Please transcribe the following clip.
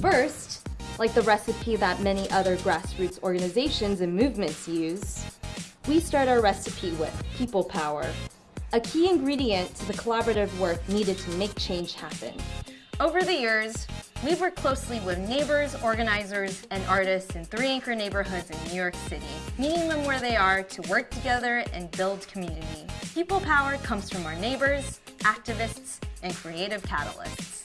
First, like the recipe that many other grassroots organizations and movements use, we start our recipe with people power, a key ingredient to the collaborative work needed to make change happen. Over the years, we've worked closely with neighbors, organizers, and artists in three anchor neighborhoods in New York City, meeting them where they are to work together and build community. People power comes from our neighbors, activists, and creative catalysts.